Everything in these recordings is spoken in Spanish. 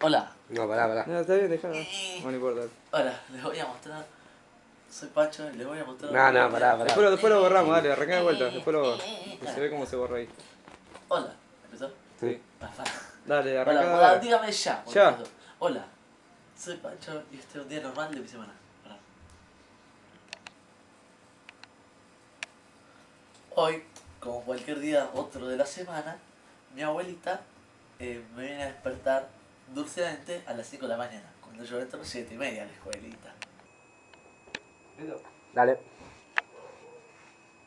Hola. No, pará, pará. No, está bien, déjalo. No, no importa. Hola, les voy a mostrar. Soy Pacho les voy a mostrar. No, no, pará, pará. Después lo, después lo borramos, dale, arrancá de vuelta. Después lo. Se ve cómo se borra ahí. Hola. ¿Empezó? Sí. Ah. Dale, arrancá. hola, dale. dígame ya. Ya. Hola. Soy Pacho y este es un día normal de mi semana. Pará. Hoy, como cualquier día otro de la semana, mi abuelita eh, me viene a dulcemente a las 5 de la mañana, cuando yo entro a las 7 y media a la escuelita. Dale.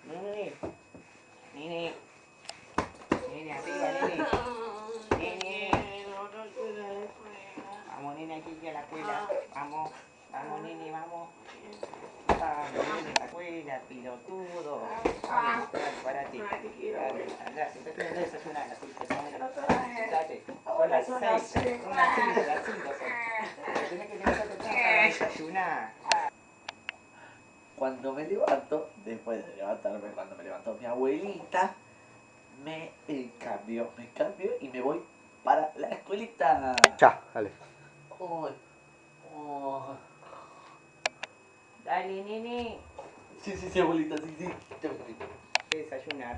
Nene, nene, nene, arriba, nene, nene, vamos, nene, aquí a la escuela, vamos, vamos, nene, vamos, vamos, nene, a la escuela, pilotudo, vamos, dale, parate, dale, andá, sentate, andá a desayunar, así, sentate, son las seis, son las cinco, las cinco son, Pero tenés que levantarte para desayunar. Cuando me levanto, después de levantarme, cuando me levantó mi abuelita, me cambio, me cambio y me voy para la escuelita. Ya, dale. Uy, oh. Dale, nene, Sí, sí, sí, abuelita, sí, sí. Desayunar.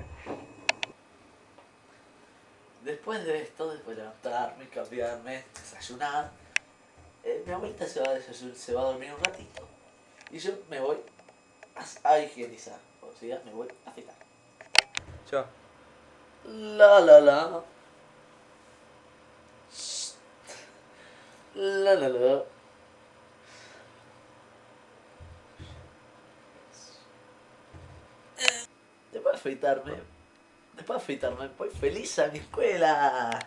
Después de esto, después de levantarme, cambiarme, desayunar, eh, mi abuelita se va, a desayun- se va a dormir un ratito. Y yo me voy a, a higienizar. O sea, me voy a afeitar. Ya. La la la. La la la. Después de afeitarme, de afeitarme, voy feliz a mi escuela.